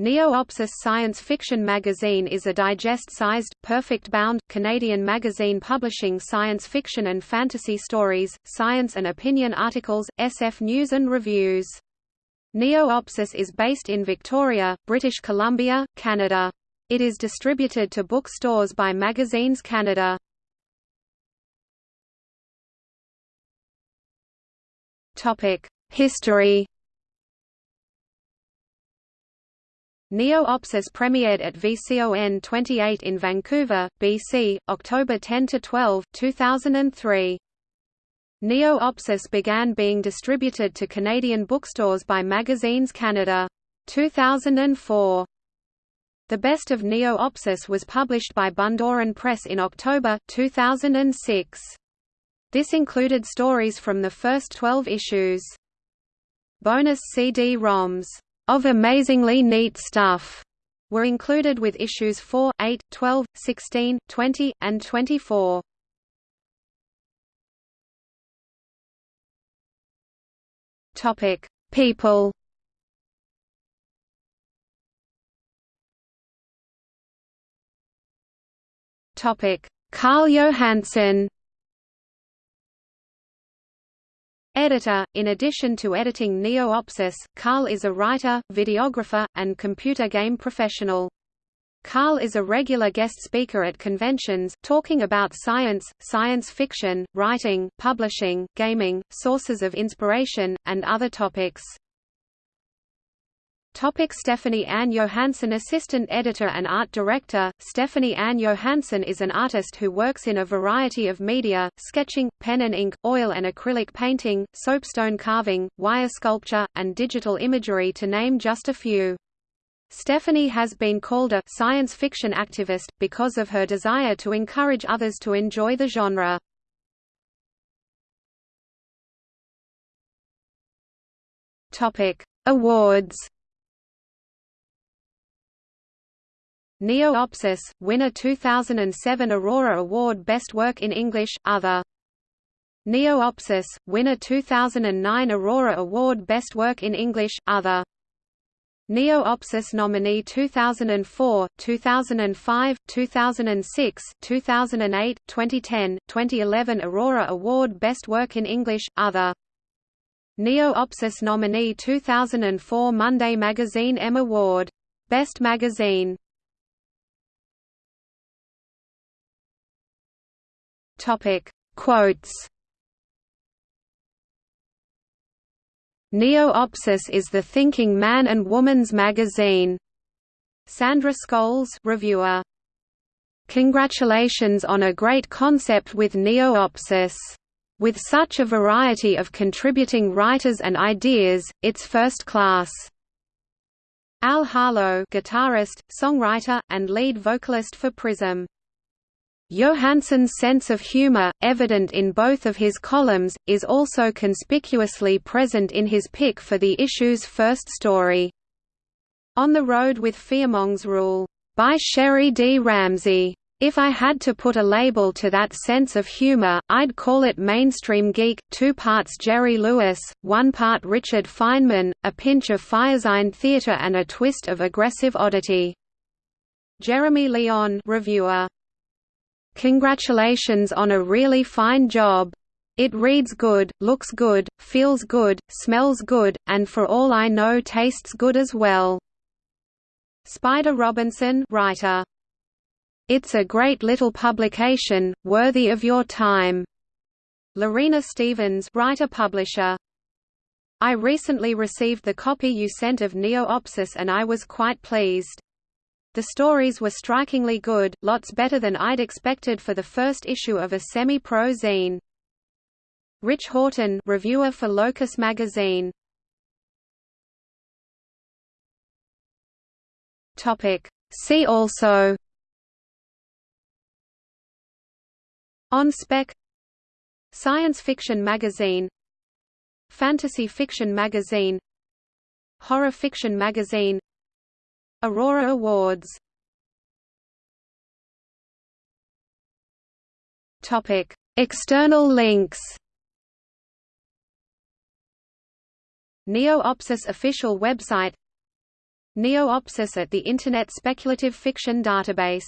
Neo-Opsis science fiction magazine is a digest-sized, perfect-bound, Canadian magazine publishing science fiction and fantasy stories, science and opinion articles, SF news and reviews. Neo-Opsis is based in Victoria, British Columbia, Canada. It is distributed to bookstores by Magazines Canada. History Neo-Opsis premiered at VCON 28 in Vancouver, BC, October 10–12, 2003. Neo-Opsis began being distributed to Canadian bookstores by Magazines Canada. 2004. The Best of Neo-Opsis was published by Bundoran Press in October, 2006. This included stories from the first 12 issues. Bonus CD-ROMs of amazingly neat stuff were included with issues 4, 8, 12, 16, 20, and 24. Topic: People. Topic: Carl Johansson Editor In addition to editing Neo-Opsis, Carl is a writer, videographer, and computer game professional. Carl is a regular guest speaker at conventions, talking about science, science fiction, writing, publishing, gaming, sources of inspiration, and other topics. Topic Stephanie Ann Johansson Assistant Editor and Art Director, Stephanie Ann Johansson is an artist who works in a variety of media, sketching, pen and ink, oil and acrylic painting, soapstone carving, wire sculpture, and digital imagery to name just a few. Stephanie has been called a science fiction activist, because of her desire to encourage others to enjoy the genre. Awards Neo-Opsis, winner 2007 Aurora Award Best Work in English, Other. Neo-Opsis, winner 2009 Aurora Award Best Work in English, Other. Neo-Opsis nominee 2004, 2005, 2006, 2008, 2010, 2011 Aurora Award Best Work in English, Other. Neo-Opsis nominee 2004 Monday Magazine M Award. Best Magazine Topic Quotes Neo-Opsis is the thinking man and woman's magazine. Sandra Scholes reviewer. Congratulations on a great concept with Neo-Opsis. With such a variety of contributing writers and ideas, it's first class. Al Harlow guitarist, songwriter, and lead vocalist for Prism Johansson's sense of humor, evident in both of his columns, is also conspicuously present in his pick for the issue's first story. On the Road with Fearmong's Rule, by Sherry D. Ramsey. If I had to put a label to that sense of humor, I'd call it mainstream geek, two parts Jerry Lewis, one part Richard Feynman, a pinch of Firesign theater and a twist of aggressive oddity. Jeremy Leon reviewer. Congratulations on a really fine job. It reads good, looks good, feels good, smells good, and for all I know tastes good as well. Spider Robinson writer. It's a great little publication, worthy of your time. Lorina Stephens writer-publisher. I recently received the copy you sent of Neo-Opsis and I was quite pleased. The stories were strikingly good, lots better than I'd expected for the first issue of a semi-pro zine. Rich Horton reviewer for Locus magazine. Topic. See also. On spec. Science fiction magazine. Fantasy fiction magazine. Horror fiction magazine Aurora Awards. Topic: External links. Neo-Opsis official website. Neoopsis at the Internet Speculative Fiction Database